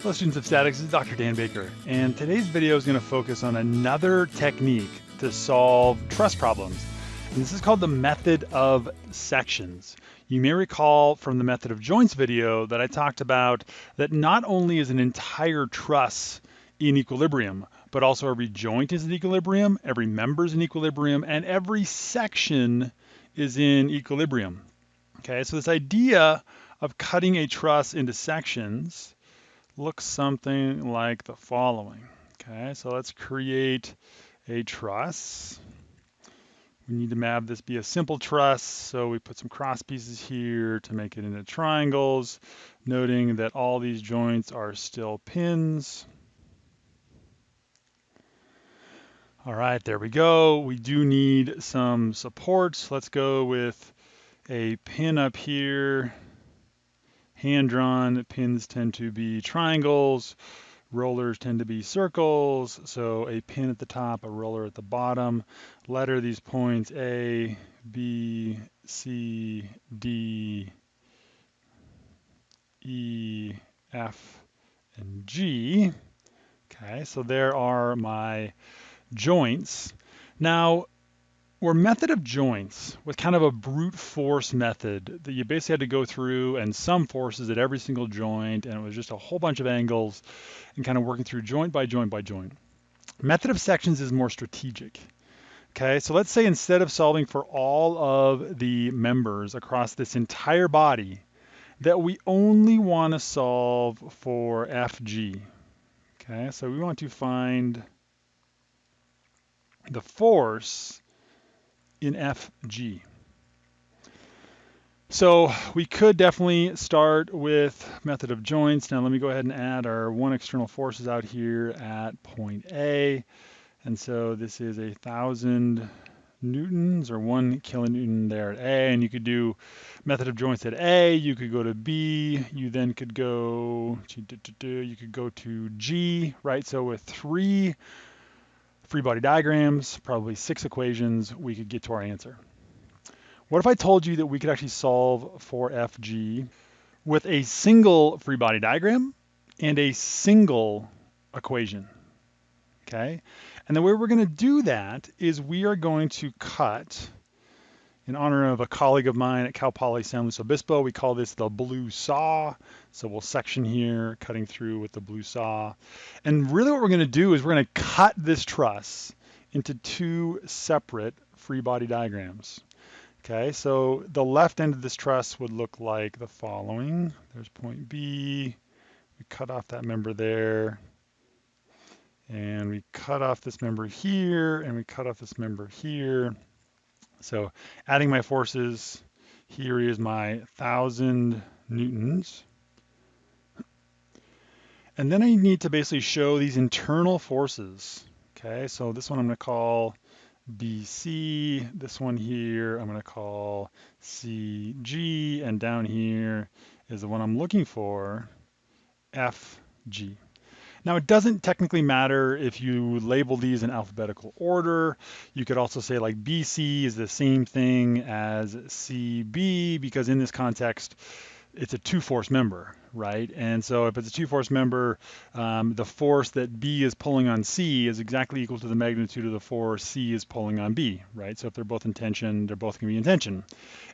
Hello students of statics, this is Dr. Dan Baker, and today's video is going to focus on another technique to solve truss problems. And this is called the method of sections. You may recall from the method of joints video that I talked about that not only is an entire truss in equilibrium, but also every joint is in equilibrium, every member is in equilibrium, and every section is in equilibrium. Okay, so this idea of cutting a truss into sections looks something like the following. Okay, so let's create a truss. We need to have this be a simple truss, so we put some cross pieces here to make it into triangles, noting that all these joints are still pins. All right, there we go. We do need some supports. Let's go with a pin up here hand-drawn pins tend to be triangles, rollers tend to be circles, so a pin at the top, a roller at the bottom. Letter these points A, B, C, D, E, F, and G. Okay, so there are my joints. Now, or method of joints was kind of a brute force method that you basically had to go through and sum forces at every single joint and it was just a whole bunch of angles and kind of working through joint by joint by joint. Method of sections is more strategic. Okay, so let's say instead of solving for all of the members across this entire body, that we only want to solve for FG. Okay, so we want to find the force in FG. So we could definitely start with method of joints. Now let me go ahead and add our one external forces out here at point A. And so this is a thousand newtons or one kilonewton there at A. And you could do method of joints at A, you could go to B, you then could go, you could go to G, right? So with three free body diagrams, probably six equations, we could get to our answer. What if I told you that we could actually solve for FG with a single free body diagram and a single equation, okay? And the way we're gonna do that is we are going to cut in honor of a colleague of mine at Cal Poly San Luis Obispo. We call this the blue saw. So we'll section here, cutting through with the blue saw. And really what we're gonna do is we're gonna cut this truss into two separate free body diagrams. Okay, so the left end of this truss would look like the following. There's point B, we cut off that member there, and we cut off this member here, and we cut off this member here. So adding my forces, here is my 1,000 newtons. And then I need to basically show these internal forces. Okay, so this one I'm going to call BC, this one here I'm going to call CG, and down here is the one I'm looking for, FG. Now it doesn't technically matter if you label these in alphabetical order. You could also say like BC is the same thing as CB because in this context, it's a two force member, right? And so if it's a two force member, um, the force that B is pulling on C is exactly equal to the magnitude of the force C is pulling on B, right? So if they're both in tension, they're both gonna be in tension.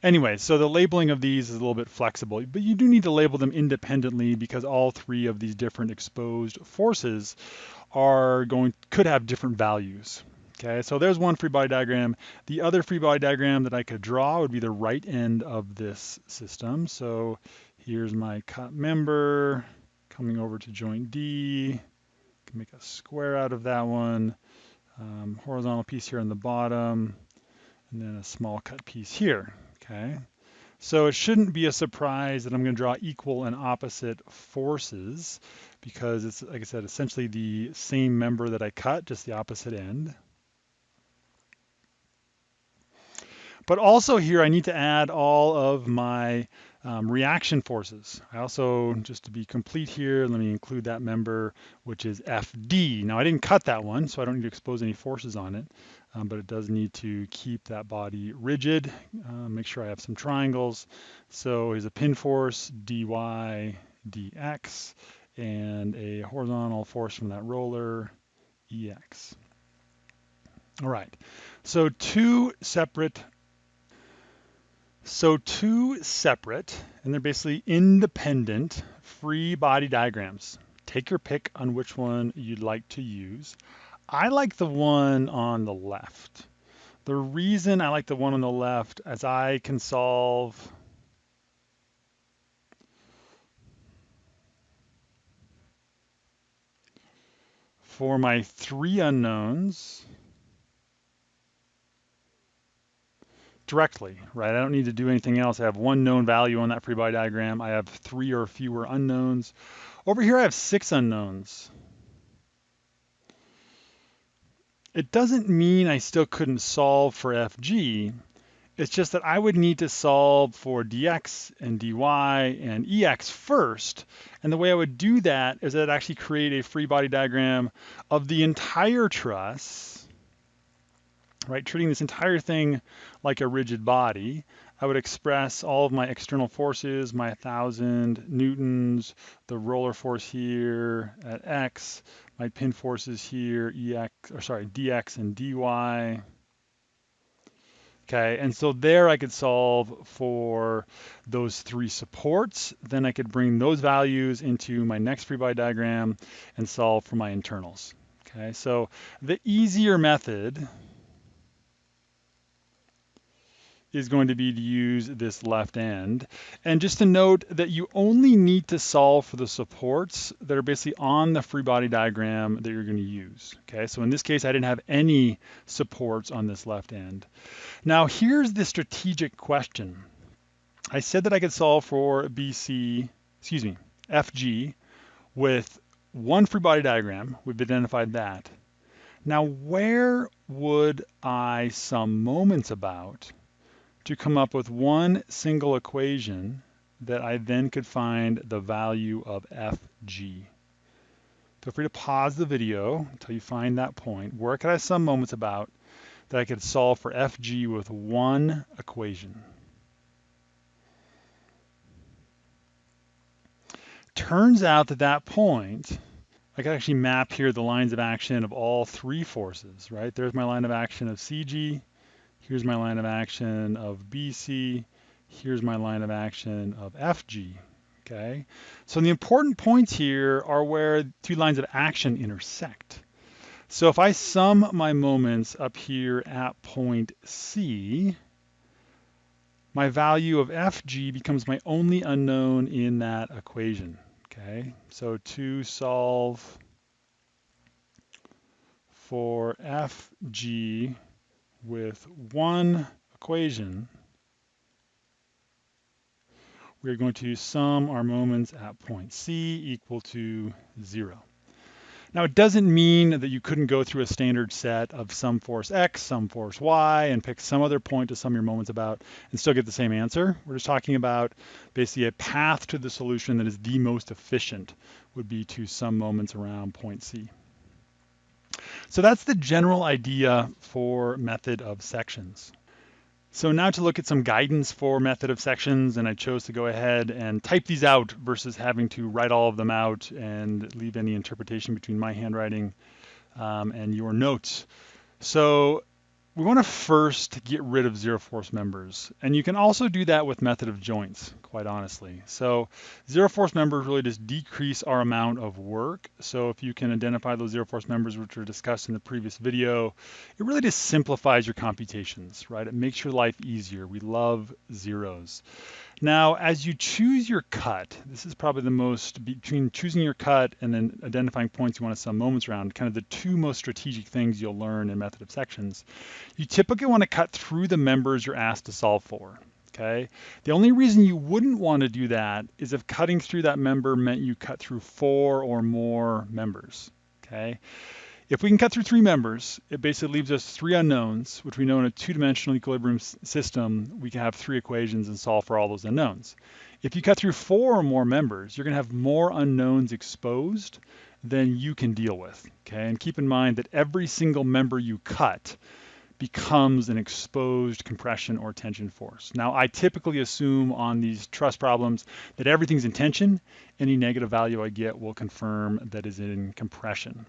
Anyway, so the labeling of these is a little bit flexible, but you do need to label them independently because all three of these different exposed forces are going, could have different values, Okay, so there's one free body diagram. The other free body diagram that I could draw would be the right end of this system. So here's my cut member coming over to joint D. Can make a square out of that one. Um, horizontal piece here on the bottom, and then a small cut piece here. Okay, so it shouldn't be a surprise that I'm going to draw equal and opposite forces because it's, like I said, essentially the same member that I cut, just the opposite end. But also here, I need to add all of my um, reaction forces. I also, just to be complete here, let me include that member, which is FD. Now I didn't cut that one, so I don't need to expose any forces on it, um, but it does need to keep that body rigid. Uh, make sure I have some triangles. So here's a pin force, dy, dx, and a horizontal force from that roller, EX. All right, so two separate, so two separate, and they're basically independent free body diagrams. Take your pick on which one you'd like to use. I like the one on the left. The reason I like the one on the left is I can solve for my three unknowns directly, right? I don't need to do anything else. I have one known value on that free body diagram. I have three or fewer unknowns. Over here, I have six unknowns. It doesn't mean I still couldn't solve for FG. It's just that I would need to solve for dx and dy and ex first. And the way I would do that is that I'd actually create a free body diagram of the entire truss, right? Treating this entire thing like a rigid body. I would express all of my external forces, my 1,000 newtons, the roller force here at x, my pin forces here, ex, or sorry, dx and dy. Okay, and so there I could solve for those three supports. Then I could bring those values into my next free body diagram and solve for my internals. Okay, so the easier method is going to be to use this left end. And just to note that you only need to solve for the supports that are basically on the free body diagram that you're going to use. Okay, so in this case, I didn't have any supports on this left end. Now here's the strategic question. I said that I could solve for BC, excuse me, FG with one free body diagram. We've identified that. Now, where would I sum moments about to come up with one single equation that I then could find the value of fg. Feel free to pause the video until you find that point. Where could I sum moments about that I could solve for fg with one equation? Turns out that that point, I can actually map here the lines of action of all three forces, right? There's my line of action of CG, Here's my line of action of BC. Here's my line of action of FG. Okay, so the important points here are where two lines of action intersect. So if I sum my moments up here at point C, my value of FG becomes my only unknown in that equation. Okay, so to solve for FG with one equation, we're going to sum our moments at point C equal to zero. Now it doesn't mean that you couldn't go through a standard set of sum force X, sum force Y, and pick some other point to sum your moments about and still get the same answer. We're just talking about basically a path to the solution that is the most efficient would be to sum moments around point C. So that's the general idea for method of sections. So now to look at some guidance for method of sections, and I chose to go ahead and type these out versus having to write all of them out and leave any interpretation between my handwriting um, and your notes. So we want to first get rid of zero force members. And you can also do that with method of joints, quite honestly. So zero force members really just decrease our amount of work. So if you can identify those zero force members, which were discussed in the previous video, it really just simplifies your computations, right? It makes your life easier. We love zeros. Now, as you choose your cut, this is probably the most, between choosing your cut and then identifying points you want to sum moments around, kind of the two most strategic things you'll learn in method of sections. You typically want to cut through the members you're asked to solve for. Okay. The only reason you wouldn't want to do that is if cutting through that member meant you cut through four or more members. Okay. If we can cut through three members, it basically leaves us three unknowns, which we know in a two-dimensional equilibrium system, we can have three equations and solve for all those unknowns. If you cut through four or more members, you're going to have more unknowns exposed than you can deal with. Okay, and keep in mind that every single member you cut becomes an exposed compression or tension force. Now, I typically assume on these truss problems that everything's in tension. Any negative value I get will confirm that is in compression.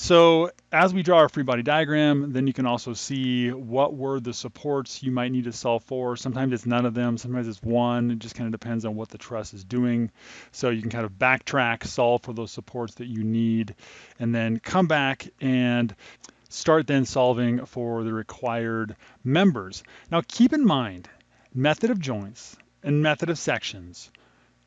So as we draw our free body diagram, then you can also see what were the supports you might need to solve for. Sometimes it's none of them, sometimes it's one. It just kind of depends on what the truss is doing. So you can kind of backtrack, solve for those supports that you need, and then come back and start then solving for the required members. Now keep in mind, method of joints and method of sections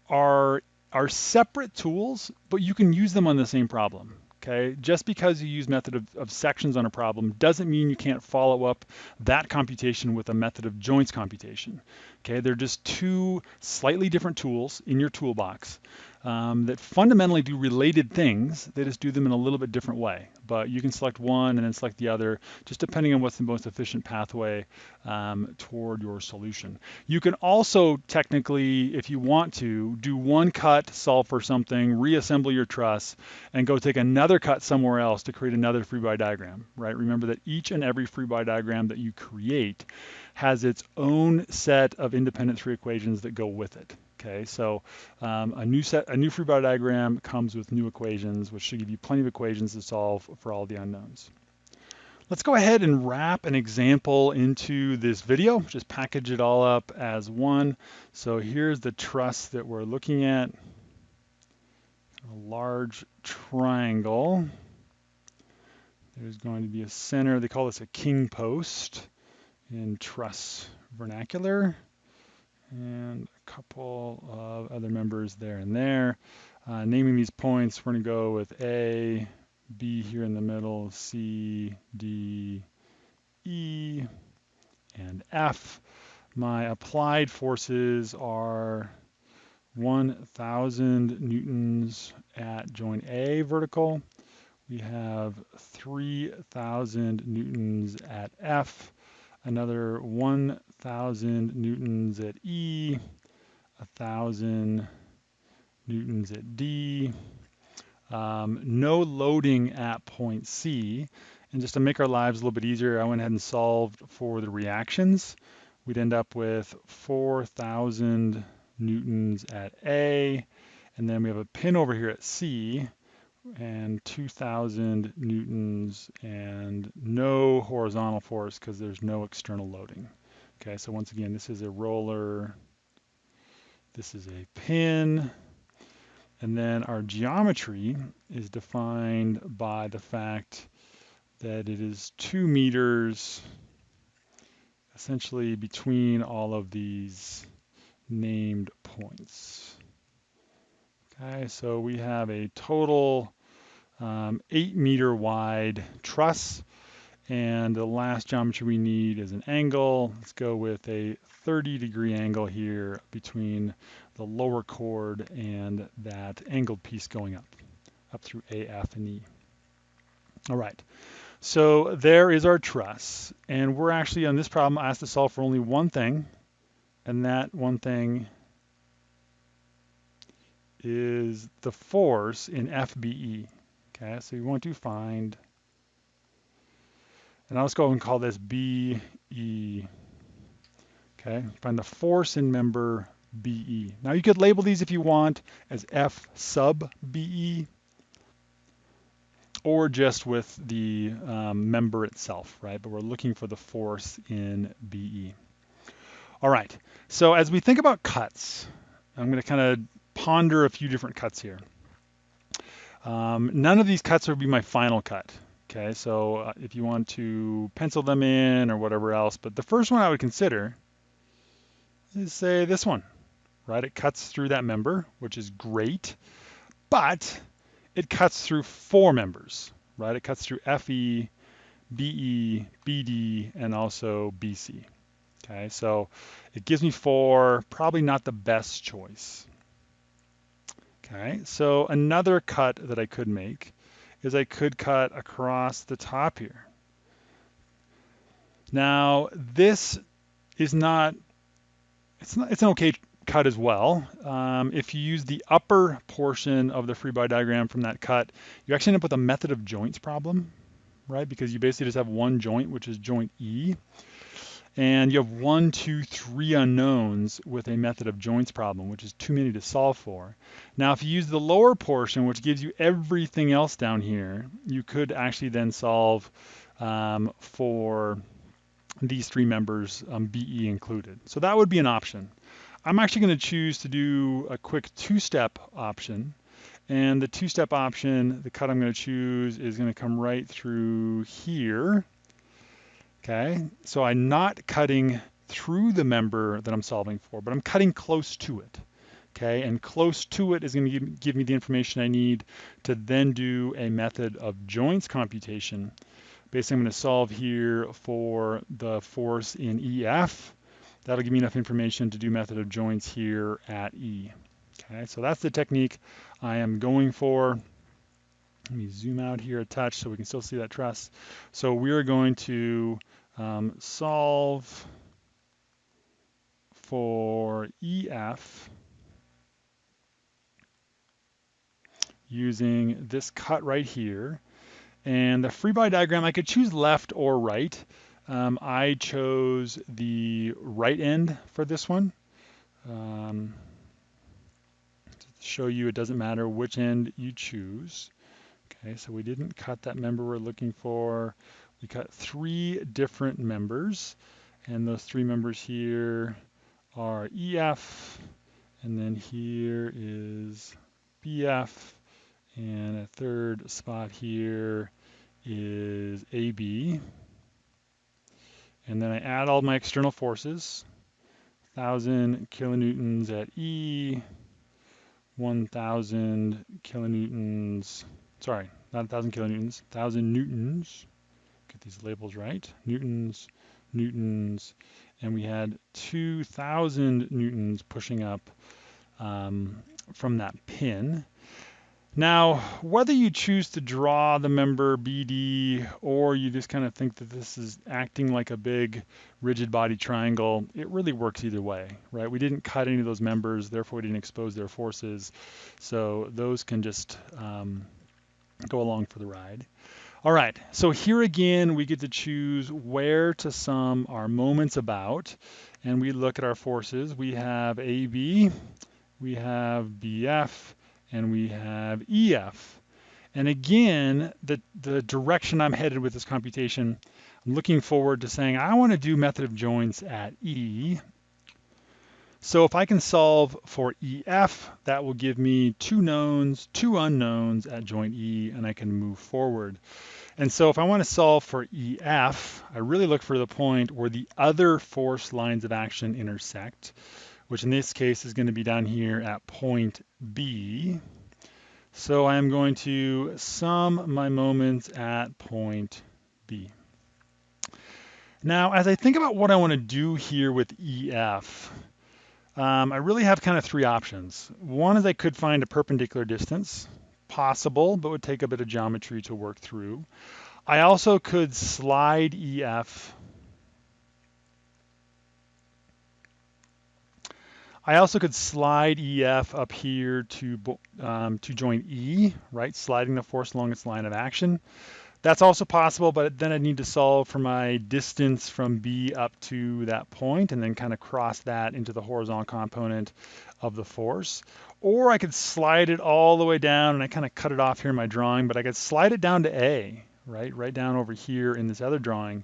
are, are separate tools, but you can use them on the same problem. Okay, just because you use method of, of, sections on a problem doesn't mean you can't follow up that computation with a method of joints computation. Okay, they're just two slightly different tools in your toolbox um, that fundamentally do related things. They just do them in a little bit different way. But you can select one and then select the other, just depending on what's the most efficient pathway um, toward your solution. You can also technically, if you want to, do one cut, solve for something, reassemble your truss, and go take another cut somewhere else to create another free body diagram, right? Remember that each and every free body diagram that you create has its own set of independent three equations that go with it. Okay, so um, a new set, a new free body diagram comes with new equations, which should give you plenty of equations to solve for all the unknowns. Let's go ahead and wrap an example into this video, just package it all up as one. So here's the truss that we're looking at, a large triangle. There's going to be a center, they call this a king post in truss vernacular and couple of other members there and there. Uh, naming these points, we're going to go with A, B here in the middle, C, D, E, and F. My applied forces are 1,000 newtons at joint A vertical. We have 3,000 newtons at F another 1,000 newtons at E, 1,000 newtons at D, um, no loading at point C. And just to make our lives a little bit easier, I went ahead and solved for the reactions. We'd end up with 4,000 newtons at A, and then we have a pin over here at C, and 2000 newtons and no horizontal force because there's no external loading. Okay, so once again, this is a roller, this is a pin, and then our geometry is defined by the fact that it is two meters essentially between all of these named points. Okay, so we have a total um, eight meter wide truss. And the last geometry we need is an angle. Let's go with a 30 degree angle here between the lower chord and that angled piece going up, up through A, F, and E. All right, so there is our truss. And we're actually on this problem asked to solve for only one thing, and that one thing is the force in FBE. Okay, so you want to find, and just go and call this BE. Okay, find the force in member BE. Now you could label these if you want as F sub BE or just with the um, member itself, right? But we're looking for the force in BE. All right, so as we think about cuts, I'm going to kind of ponder a few different cuts here. Um, none of these cuts would be my final cut. Okay, so uh, if you want to pencil them in or whatever else, but the first one I would consider is say this one, right? It cuts through that member, which is great, but it cuts through four members, right? It cuts through FE, BE, BD, and also BC. Okay, so it gives me four, probably not the best choice. Okay, so another cut that I could make is I could cut across the top here. Now, this is not, it's not, it's an okay cut as well. Um, if you use the upper portion of the free body diagram from that cut, you actually end up with a method of joints problem. right? Because you basically just have one joint, which is joint E. And you have one, two, three unknowns with a method of joints problem, which is too many to solve for. Now, if you use the lower portion, which gives you everything else down here, you could actually then solve um, for these three members, um, BE included. So that would be an option. I'm actually going to choose to do a quick two-step option. And the two-step option, the cut I'm going to choose is going to come right through here. Okay, so I'm not cutting through the member that I'm solving for, but I'm cutting close to it. Okay, and close to it is going to give, me the information I need to then do a method of joints computation. Basically, I'm going to solve here for the force in EF. That'll give me enough information to do method of joints here at E. Okay, so that's the technique I am going for. Let me zoom out here a touch so we can still see that truss. So we're going to um, solve for EF using this cut right here. And the free body diagram, I could choose left or right. Um, I chose the right end for this one. Um, to show you it doesn't matter which end you choose. Okay, so we didn't cut that member we're looking for. We cut three different members, and those three members here are EF, and then here is BF, and a third spot here is AB. And then I add all my external forces, 1,000 kilonewtons at E, 1,000 kilonewtons, sorry, not 1,000 kilonewtons, 1,000 newtons, get these labels right, newtons, newtons, and we had 2,000 newtons pushing up um, from that pin. Now, whether you choose to draw the member BD or you just kind of think that this is acting like a big rigid body triangle, it really works either way, right? We didn't cut any of those members, therefore we didn't expose their forces. So those can just um, go along for the ride. All right, so here again, we get to choose where to sum our moments about. And we look at our forces. We have AB, we have BF, and we have EF. And again, the, the direction I'm headed with this computation, I'm looking forward to saying I want to do method of joints at E. So if I can solve for EF, that will give me two knowns, two unknowns at joint E, and I can move forward. And so if I want to solve for EF, I really look for the point where the other force lines of action intersect which in this case is going to be down here at point B. So I'm going to sum my moments at point B. Now, as I think about what I want to do here with EF, um, I really have kind of three options. One is I could find a perpendicular distance, possible, but would take a bit of geometry to work through. I also could slide EF I also could slide EF up here to, um, to join E, right? Sliding the force along its line of action. That's also possible, but then I need to solve for my distance from B up to that point and then kind of cross that into the horizontal component of the force. Or I could slide it all the way down and I kind of cut it off here in my drawing, but I could slide it down to A, right? Right down over here in this other drawing.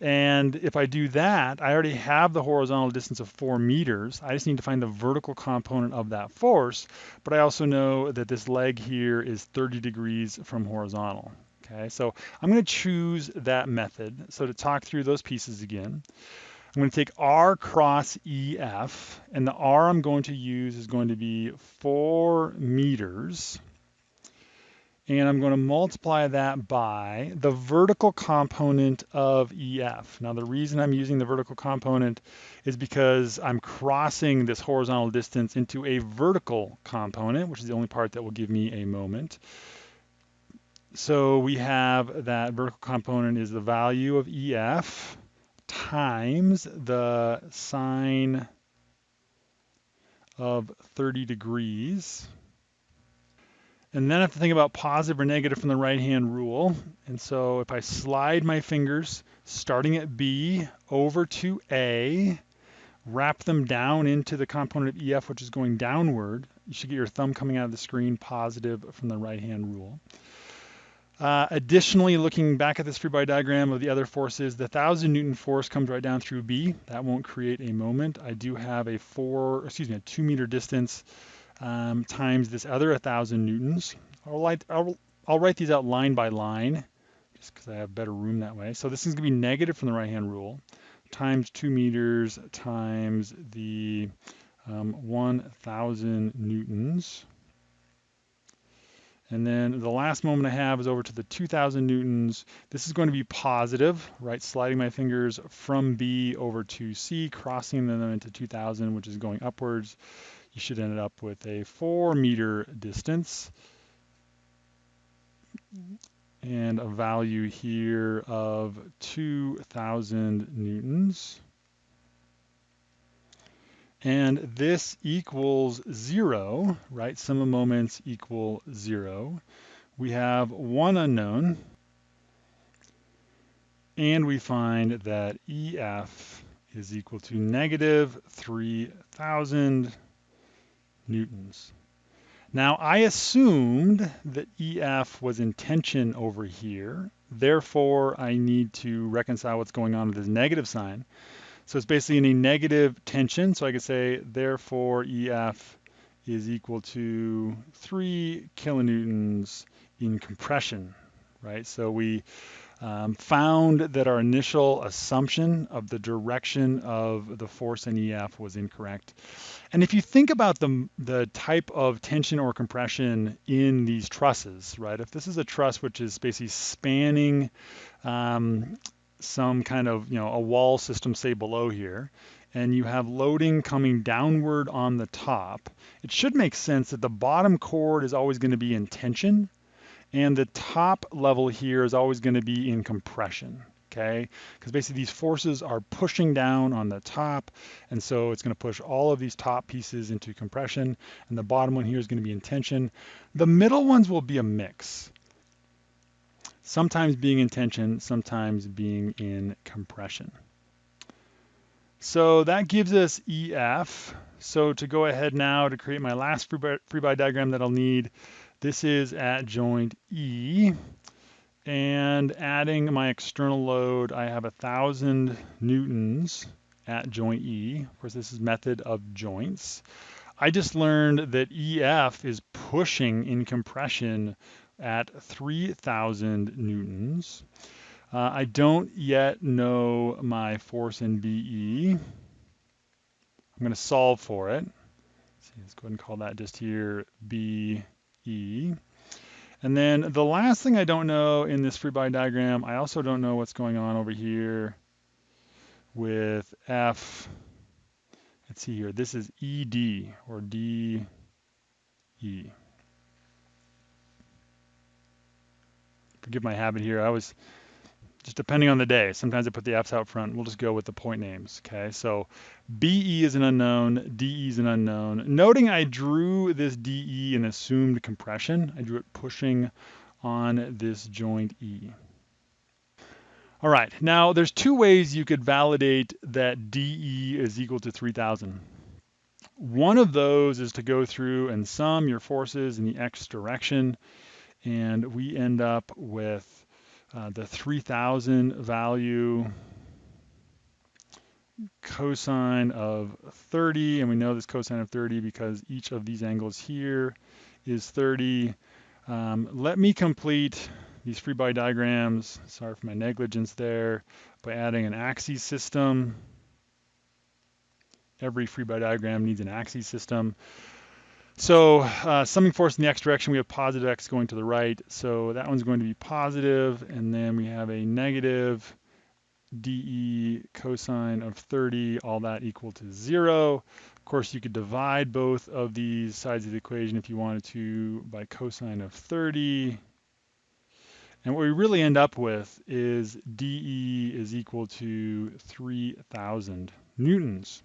And if I do that, I already have the horizontal distance of four meters. I just need to find the vertical component of that force, but I also know that this leg here is 30 degrees from horizontal. Okay, so I'm going to choose that method. So to talk through those pieces again, I'm going to take R cross EF, and the R I'm going to use is going to be 4 meters and I'm going to multiply that by the vertical component of EF. Now the reason I'm using the vertical component is because I'm crossing this horizontal distance into a vertical component, which is the only part that will give me a moment. So we have that vertical component is the value of EF times the sine of 30 degrees And then I have to think about positive or negative from the right-hand rule. And so if I slide my fingers, starting at B over to A, wrap them down into the component of EF, which is going downward, you should get your thumb coming out of the screen positive from the right-hand rule. Uh, additionally, looking back at this free body diagram of the other forces, the 1,000 Newton force comes right down through B. That won't create a moment. I do have a four, excuse me, a two meter distance um, times this other 1,000 Newtons. I'll write, I'll, I'll write these out line by line just because I have better room that way. So this is going to be negative from the right-hand rule times 2 meters times the um, 1,000 newtons. And then the last moment I have is over to the 2000 newtons. This is going to be positive, right? Sliding my fingers from B over to C, crossing them into 2000, which is going upwards. You should end up with a four meter distance and a value here of 2000 newtons. And this equals zero, right? Sum of moments equal zero. We have one unknown, and we find that EF is equal to negative 3,000 newtons. Now I assumed that EF was in tension over here. Therefore, I need to reconcile what's going on with this negative sign. So it's basically in a negative tension. So I could say, therefore, EF is equal to 3 kilonewtons in compression, right? So we um, found that our initial assumption of the direction of the force in EF was incorrect. And if you think about the, the type of tension or compression in these trusses, right? If this is a truss which is basically spanning um, some kind of, you know, a wall system, say below here, and you have loading coming downward on the top, it should make sense that the bottom chord is always going to be in tension and the top level here is always going to be in compression. Okay, because basically these forces are pushing down on the top, and so it's going to push all of these top pieces into compression, and the bottom one here is going to be in tension. The middle ones will be a mix sometimes being in tension, sometimes being in compression. So that gives us EF. So to go ahead now to create my last free body diagram that I'll need, this is at joint E. And adding my external load, I have a thousand newtons at joint E. Of course, this is method of joints. I just learned that EF is pushing in compression at 3,000 newtons. Uh, I don't yet know my force in BE. I'm going to solve for it. Let's, see, let's go ahead and call that just here BE. And then the last thing I don't know in this free body diagram, I also don't know what's going on over here with F. Let's see here. This is ED or DE. Forgive my habit here. I was just depending on the day. Sometimes I put the apps out front. We'll just go with the point names. Okay, so BE is an unknown, DE is an unknown. Noting I drew this DE in assumed compression. I drew it pushing on this joint E. All right, now there's two ways you could validate that DE is equal to 3000. One of those is to go through and sum your forces in the x direction and we end up with uh, the 3000 value cosine of 30 and we know this cosine of 30 because each of these angles here is 30 um, let me complete these free body diagrams. Sorry for my negligence there by adding an axis system. Every free body diagram needs an axis system so uh, summing force in the x direction, we have positive x going to the right. So that one's going to be positive, and then we have a negative dE cosine of 30, all that equal to zero. Of course, you could divide both of these sides of the equation if you wanted to by cosine of 30. And what we really end up with is dE is equal to 3,000 newtons.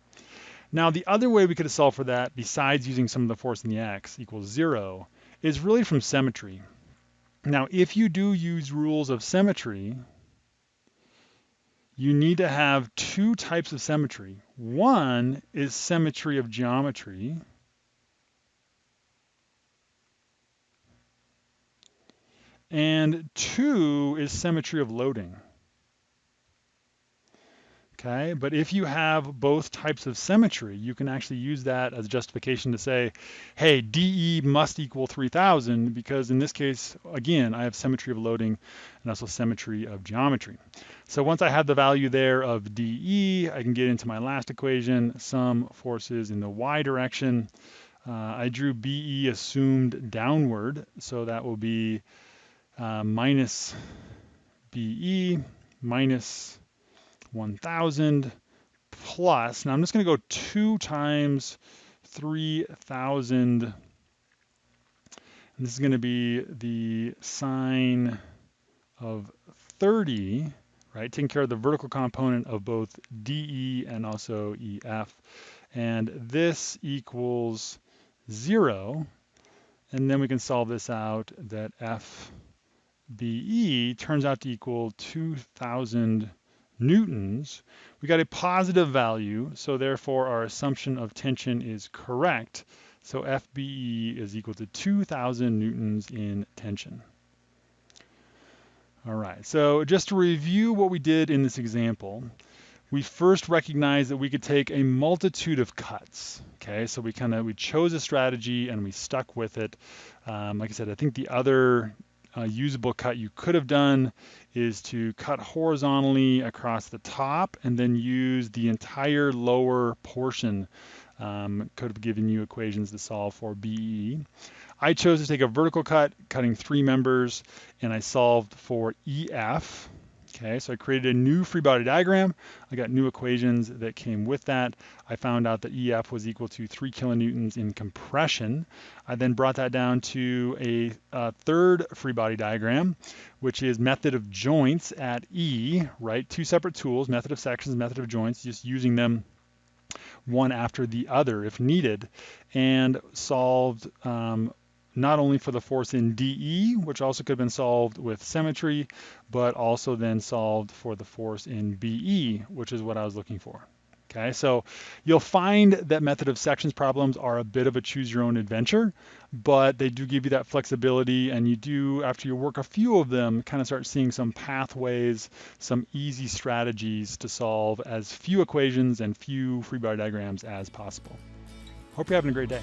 Now, the other way we could have solved for that, besides using sum of the force in the x equals zero, is really from symmetry. Now, if you do use rules of symmetry, you need to have two types of symmetry. One is symmetry of geometry, and two is symmetry of loading. Okay, but if you have both types of symmetry, you can actually use that as justification to say, hey, DE must equal 3000 because in this case, again, I have symmetry of loading and also symmetry of geometry. So once I have the value there of DE, I can get into my last equation, sum forces in the y direction. Uh, I drew BE assumed downward, so that will be uh, minus BE minus 1,000 plus, now I'm just going to go 2 times 3,000. And this is going to be the sine of 30, right? Taking care of the vertical component of both DE and also EF. And this equals 0. And then we can solve this out that FBE turns out to equal 2,000 newtons, we got a positive value, so therefore our assumption of tension is correct. So FBE is equal to 2,000 newtons in tension. All right, so just to review what we did in this example, we first recognized that we could take a multitude of cuts. Okay, so we kind of we chose a strategy and we stuck with it. Um, like I said, I think the other uh, usable cut you could have done is to cut horizontally across the top and then use the entire lower portion. Um, could have given you equations to solve for BE. I chose to take a vertical cut, cutting three members, and I solved for EF. Okay, so I created a new free body diagram. I got new equations that came with that. I found out that EF was equal to three kilonewtons in compression. I then brought that down to a, a third free body diagram, which is method of joints at E, right? Two separate tools, method of sections, method of joints, just using them one after the other if needed, and solved um, not only for the force in DE, which also could have been solved with symmetry, but also then solved for the force in BE, which is what I was looking for. Okay, so you'll find that method of sections problems are a bit of a choose your own adventure, but they do give you that flexibility and you do, after you work a few of them, kind of start seeing some pathways, some easy strategies to solve as few equations and few free body diagrams as possible. Hope you're having a great day.